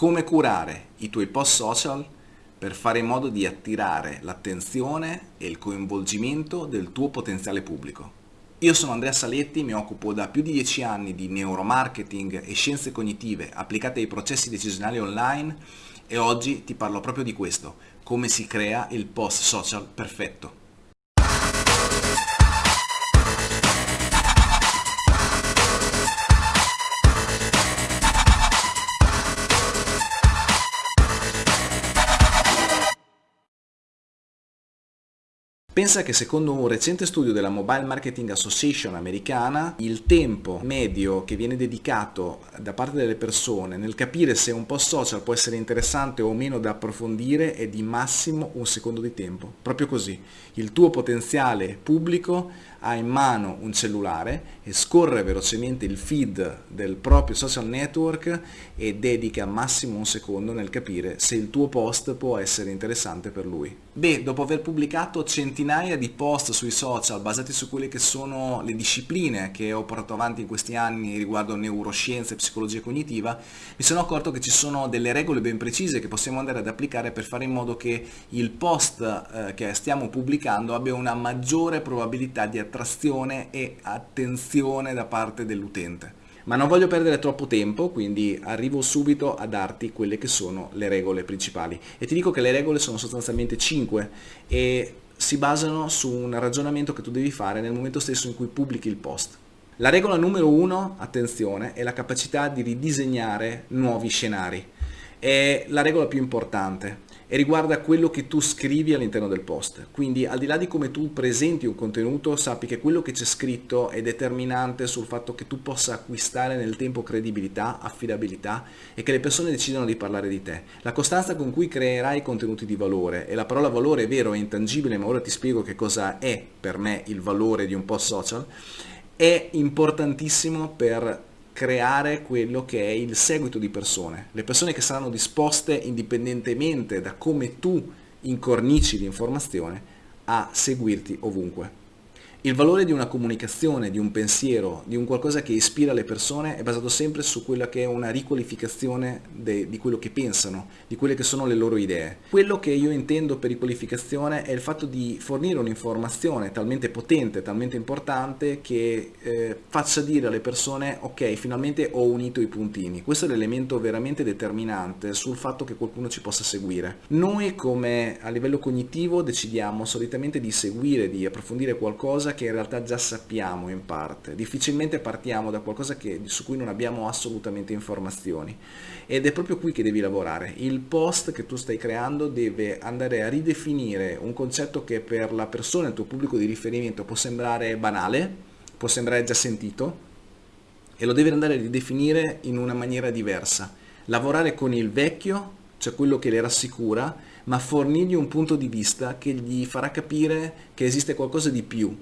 come curare i tuoi post social per fare in modo di attirare l'attenzione e il coinvolgimento del tuo potenziale pubblico. Io sono Andrea Saletti, mi occupo da più di 10 anni di neuromarketing e scienze cognitive applicate ai processi decisionali online e oggi ti parlo proprio di questo, come si crea il post social perfetto. Pensa che secondo un recente studio della Mobile Marketing Association americana, il tempo medio che viene dedicato da parte delle persone nel capire se un post social può essere interessante o meno da approfondire è di massimo un secondo di tempo. Proprio così, il tuo potenziale pubblico ha in mano un cellulare e scorre velocemente il feed del proprio social network e dedica massimo un secondo nel capire se il tuo post può essere interessante per lui. Beh, dopo aver pubblicato centinaia di post sui social basati su quelle che sono le discipline che ho portato avanti in questi anni riguardo neuroscienze e psicologia cognitiva, mi sono accorto che ci sono delle regole ben precise che possiamo andare ad applicare per fare in modo che il post eh, che stiamo pubblicando abbia una maggiore probabilità di attrazione e attenzione da parte dell'utente. Ma non voglio perdere troppo tempo, quindi arrivo subito a darti quelle che sono le regole principali. E ti dico che le regole sono sostanzialmente 5 e si basano su un ragionamento che tu devi fare nel momento stesso in cui pubblichi il post. La regola numero 1, attenzione, è la capacità di ridisegnare nuovi scenari. È la regola più importante e riguarda quello che tu scrivi all'interno del post. Quindi al di là di come tu presenti un contenuto, sappi che quello che c'è scritto è determinante sul fatto che tu possa acquistare nel tempo credibilità, affidabilità e che le persone decidano di parlare di te. La costanza con cui creerai contenuti di valore, e la parola valore è vero, è intangibile, ma ora ti spiego che cosa è per me il valore di un post social, è importantissimo per creare quello che è il seguito di persone, le persone che saranno disposte indipendentemente da come tu incornici l'informazione a seguirti ovunque. Il valore di una comunicazione, di un pensiero, di un qualcosa che ispira le persone è basato sempre su quella che è una riqualificazione de, di quello che pensano, di quelle che sono le loro idee. Quello che io intendo per riqualificazione è il fatto di fornire un'informazione talmente potente, talmente importante che eh, faccia dire alle persone ok, finalmente ho unito i puntini. Questo è l'elemento veramente determinante sul fatto che qualcuno ci possa seguire. Noi come a livello cognitivo decidiamo solitamente di seguire, di approfondire qualcosa qualcosa che in realtà già sappiamo in parte, difficilmente partiamo da qualcosa che, su cui non abbiamo assolutamente informazioni ed è proprio qui che devi lavorare. Il post che tu stai creando deve andare a ridefinire un concetto che per la persona, il tuo pubblico di riferimento può sembrare banale, può sembrare già sentito e lo devi andare a ridefinire in una maniera diversa. Lavorare con il vecchio, cioè quello che le rassicura, ma fornirgli un punto di vista che gli farà capire che esiste qualcosa di più,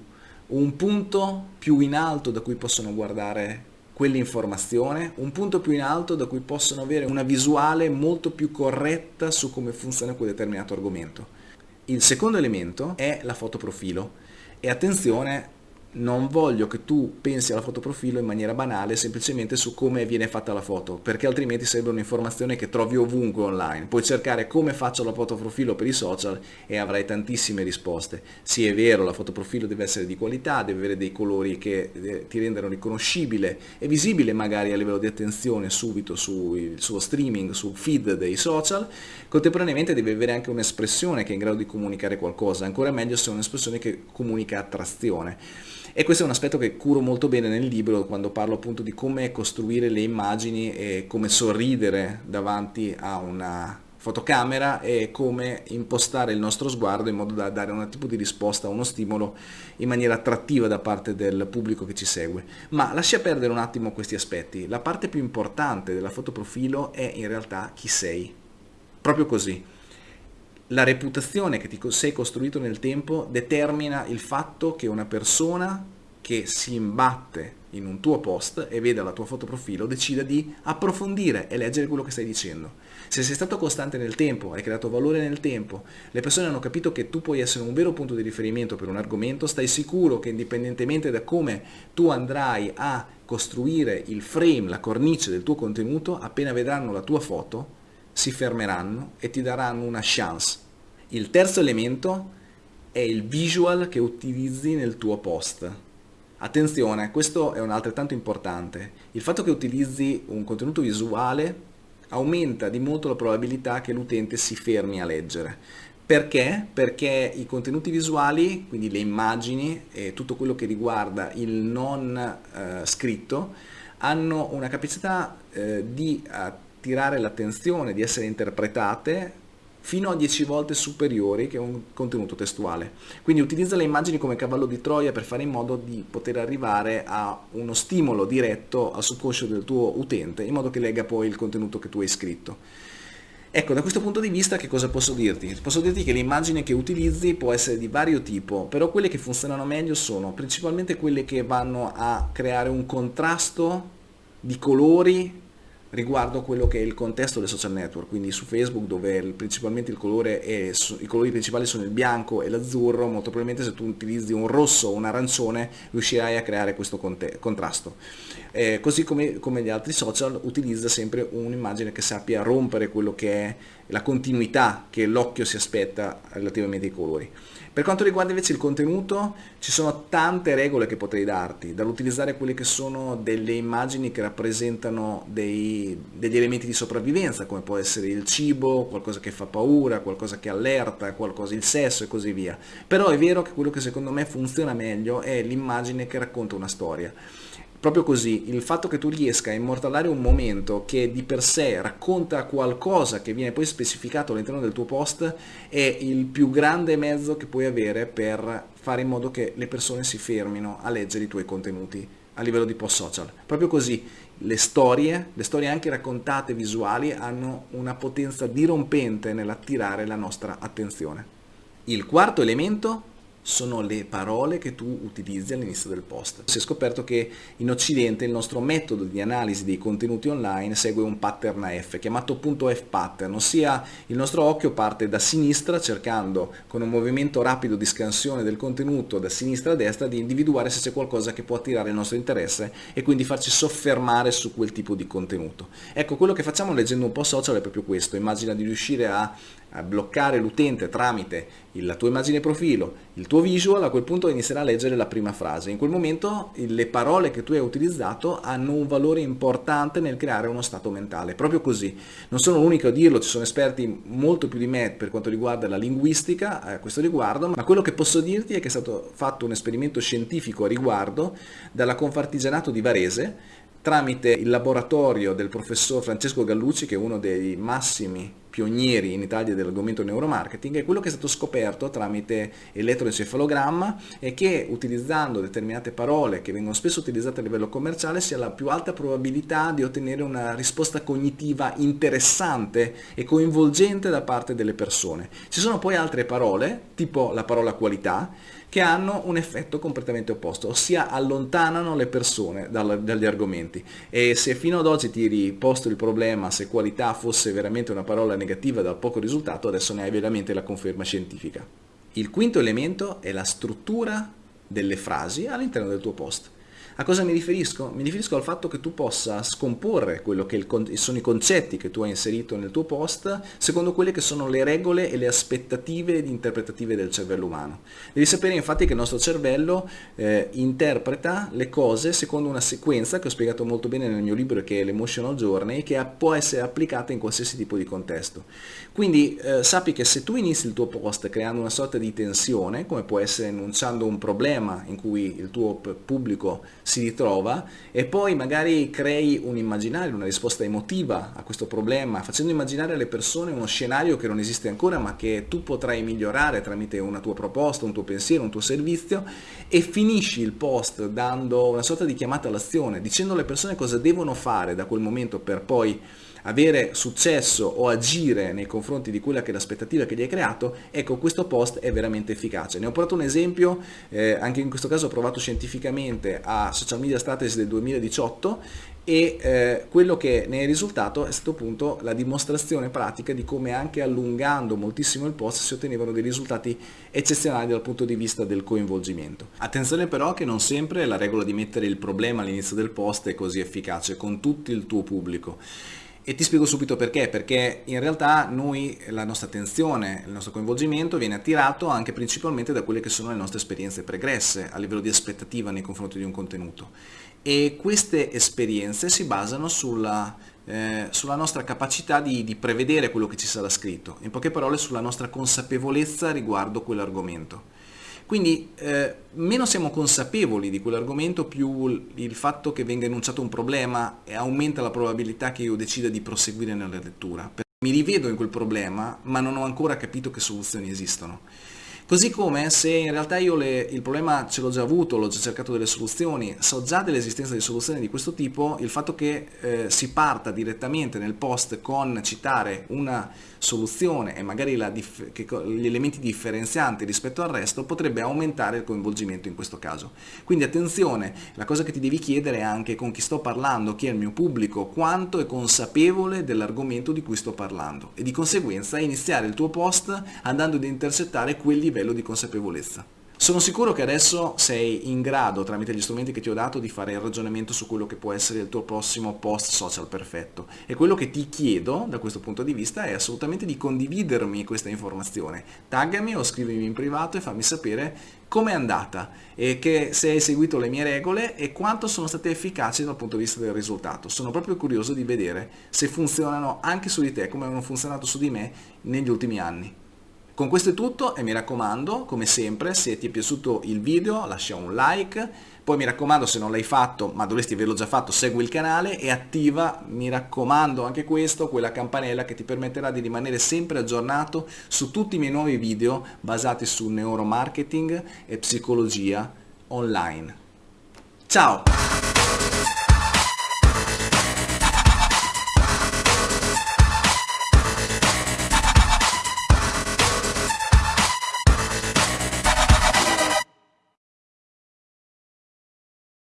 un punto più in alto da cui possono guardare quell'informazione, un punto più in alto da cui possono avere una visuale molto più corretta su come funziona quel determinato argomento. Il secondo elemento è la foto profilo e attenzione non voglio che tu pensi alla foto profilo in maniera banale semplicemente su come viene fatta la foto perché altrimenti sarebbe un'informazione che trovi ovunque online. Puoi cercare come faccio la foto profilo per i social e avrai tantissime risposte. Sì è vero la foto profilo deve essere di qualità deve avere dei colori che eh, ti rendano riconoscibile e visibile magari a livello di attenzione subito sul suo streaming sul feed dei social. Contemporaneamente deve avere anche un'espressione che è in grado di comunicare qualcosa ancora meglio se è un'espressione che comunica attrazione e questo è un aspetto che curo molto bene nel libro quando parlo appunto di come costruire le immagini e come sorridere davanti a una fotocamera e come impostare il nostro sguardo in modo da dare un tipo di risposta, uno stimolo in maniera attrattiva da parte del pubblico che ci segue. Ma lascia perdere un attimo questi aspetti. La parte più importante della fotoprofilo è in realtà chi sei. Proprio così la reputazione che ti sei costruito nel tempo determina il fatto che una persona che si imbatte in un tuo post e veda la tua foto profilo decida di approfondire e leggere quello che stai dicendo. Se sei stato costante nel tempo, hai creato valore nel tempo, le persone hanno capito che tu puoi essere un vero punto di riferimento per un argomento, stai sicuro che indipendentemente da come tu andrai a costruire il frame, la cornice del tuo contenuto, appena vedranno la tua foto, si fermeranno e ti daranno una chance. Il terzo elemento è il visual che utilizzi nel tuo post. Attenzione, questo è un altrettanto importante. Il fatto che utilizzi un contenuto visuale aumenta di molto la probabilità che l'utente si fermi a leggere. Perché? Perché i contenuti visuali, quindi le immagini e tutto quello che riguarda il non eh, scritto, hanno una capacità eh, di attirare l'attenzione, di essere interpretate fino a 10 volte superiori che un contenuto testuale. Quindi utilizza le immagini come cavallo di Troia per fare in modo di poter arrivare a uno stimolo diretto al subconscio del tuo utente, in modo che legga poi il contenuto che tu hai scritto. Ecco, da questo punto di vista che cosa posso dirti? Posso dirti che l'immagine che utilizzi può essere di vario tipo, però quelle che funzionano meglio sono principalmente quelle che vanno a creare un contrasto di colori riguardo quello che è il contesto del social network, quindi su Facebook dove principalmente il colore è, i colori principali sono il bianco e l'azzurro, molto probabilmente se tu utilizzi un rosso o un arancione riuscirai a creare questo contrasto. Eh, così come, come gli altri social utilizza sempre un'immagine che sappia rompere quello che è la continuità che l'occhio si aspetta relativamente ai colori. Per quanto riguarda invece il contenuto, ci sono tante regole che potrei darti, dall'utilizzare quelle che sono delle immagini che rappresentano dei, degli elementi di sopravvivenza, come può essere il cibo, qualcosa che fa paura, qualcosa che allerta, qualcosa, il sesso e così via. Però è vero che quello che secondo me funziona meglio è l'immagine che racconta una storia. Proprio così, il fatto che tu riesca a immortalare un momento che di per sé racconta qualcosa che viene poi specificato all'interno del tuo post è il più grande mezzo che puoi avere per fare in modo che le persone si fermino a leggere i tuoi contenuti a livello di post social. Proprio così, le storie, le storie anche raccontate visuali hanno una potenza dirompente nell'attirare la nostra attenzione. Il quarto elemento sono le parole che tu utilizzi all'inizio del post. Si è scoperto che in Occidente il nostro metodo di analisi dei contenuti online segue un pattern F, chiamato punto F pattern, ossia il nostro occhio parte da sinistra cercando con un movimento rapido di scansione del contenuto da sinistra a destra di individuare se c'è qualcosa che può attirare il nostro interesse e quindi farci soffermare su quel tipo di contenuto. Ecco, quello che facciamo leggendo un po' social è proprio questo, immagina di riuscire a bloccare l'utente tramite la tua immagine profilo, il tuo visual, a quel punto inizierà a leggere la prima frase. In quel momento le parole che tu hai utilizzato hanno un valore importante nel creare uno stato mentale, proprio così. Non sono l'unico a dirlo, ci sono esperti molto più di me per quanto riguarda la linguistica a questo riguardo, ma quello che posso dirti è che è stato fatto un esperimento scientifico a riguardo dalla Confartigianato di Varese tramite il laboratorio del professor Francesco Gallucci, che è uno dei massimi pionieri in Italia dell'argomento neuromarketing, è quello che è stato scoperto tramite elettroencefalogramma e che utilizzando determinate parole che vengono spesso utilizzate a livello commerciale si ha la più alta probabilità di ottenere una risposta cognitiva interessante e coinvolgente da parte delle persone. Ci sono poi altre parole, tipo la parola qualità, che hanno un effetto completamente opposto, ossia allontanano le persone dagli argomenti. E se fino ad oggi ti eri posto il problema se qualità fosse veramente una parola negativa dal poco risultato, adesso ne hai veramente la conferma scientifica. Il quinto elemento è la struttura delle frasi all'interno del tuo post. A cosa mi riferisco? Mi riferisco al fatto che tu possa scomporre quello che sono i concetti che tu hai inserito nel tuo post secondo quelle che sono le regole e le aspettative interpretative del cervello umano. Devi sapere infatti che il nostro cervello eh, interpreta le cose secondo una sequenza che ho spiegato molto bene nel mio libro che è l'Emotional Journey che può essere applicata in qualsiasi tipo di contesto. Quindi eh, sappi che se tu inizi il tuo post creando una sorta di tensione, come può essere enunciando un problema in cui il tuo pubblico si ritrova e poi magari crei un immaginario, una risposta emotiva a questo problema, facendo immaginare alle persone uno scenario che non esiste ancora ma che tu potrai migliorare tramite una tua proposta, un tuo pensiero, un tuo servizio e finisci il post dando una sorta di chiamata all'azione, dicendo alle persone cosa devono fare da quel momento per poi avere successo o agire nei confronti di quella che è l'aspettativa che gli hai creato, ecco questo post è veramente efficace. Ne ho portato un esempio, eh, anche in questo caso ho provato scientificamente a Social Media Strategy del 2018 e eh, quello che ne è risultato è stato appunto la dimostrazione pratica di come anche allungando moltissimo il post si ottenevano dei risultati eccezionali dal punto di vista del coinvolgimento. Attenzione però che non sempre la regola di mettere il problema all'inizio del post è così efficace con tutto il tuo pubblico E ti spiego subito perché, perché in realtà noi, la nostra attenzione, il nostro coinvolgimento viene attirato anche principalmente da quelle che sono le nostre esperienze pregresse a livello di aspettativa nei confronti di un contenuto. E queste esperienze si basano sulla, eh, sulla nostra capacità di, di prevedere quello che ci sarà scritto, in poche parole sulla nostra consapevolezza riguardo quell'argomento. Quindi eh, meno siamo consapevoli di quell'argomento, più il fatto che venga enunciato un problema aumenta la probabilità che io decida di proseguire nella lettura. Mi rivedo in quel problema, ma non ho ancora capito che soluzioni esistono. Così come se in realtà io le, il problema ce l'ho già avuto, l'ho già cercato delle soluzioni, so già dell'esistenza di soluzioni di questo tipo, il fatto che eh, si parta direttamente nel post con citare una soluzione e magari che, gli elementi differenzianti rispetto al resto potrebbe aumentare il coinvolgimento in questo caso. Quindi attenzione, la cosa che ti devi chiedere è anche con chi sto parlando, chi è il mio pubblico, quanto è consapevole dell'argomento di cui sto parlando e di conseguenza iniziare il tuo post andando ad intercettare quel livello livello di consapevolezza. Sono sicuro che adesso sei in grado, tramite gli strumenti che ti ho dato, di fare il ragionamento su quello che può essere il tuo prossimo post social perfetto. E quello che ti chiedo, da questo punto di vista, è assolutamente di condividermi questa informazione. Taggami o scrivimi in privato e fammi sapere com'è andata e che se hai seguito le mie regole e quanto sono state efficaci dal punto di vista del risultato. Sono proprio curioso di vedere se funzionano anche su di te come hanno funzionato su di me negli ultimi anni. Con questo è tutto e mi raccomando, come sempre, se ti è piaciuto il video lascia un like, poi mi raccomando se non l'hai fatto, ma dovresti averlo già fatto, segui il canale e attiva, mi raccomando anche questo, quella campanella che ti permetterà di rimanere sempre aggiornato su tutti i miei nuovi video basati su neuromarketing e psicologia online. Ciao!